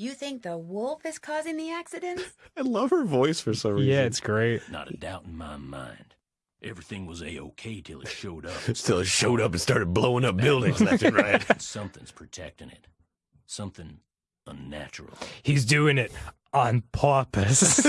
You think the wolf is causing the accidents? I love her voice for some reason. Yeah, it's great. Not a doubt in my mind. Everything was a-okay till it showed up. Till it showed up and started blowing up buildings left and right. Something's protecting it. Something unnatural. He's doing it on purpose.